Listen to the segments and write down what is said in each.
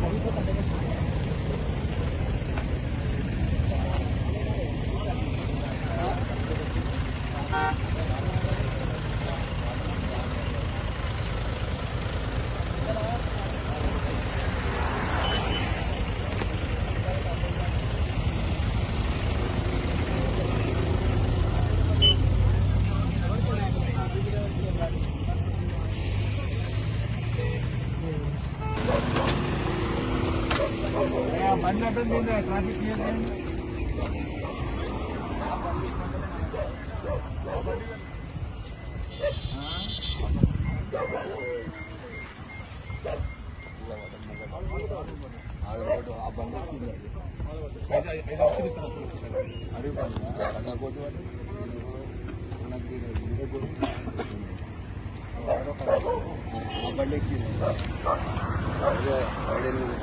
好。బండి అడ్డం మీద ట్రాఫిక్ క్లియర్ చేయండి ఆ బండి ఎక్కింది ఐదు ఎనిమిది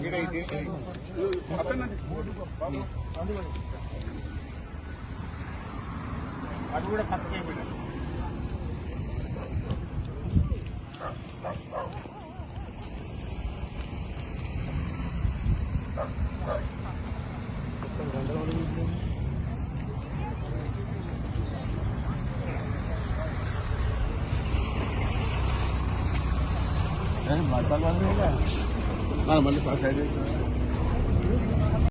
Kita itu, apa nanti? Eh, mata lu Mana balik pakai dia.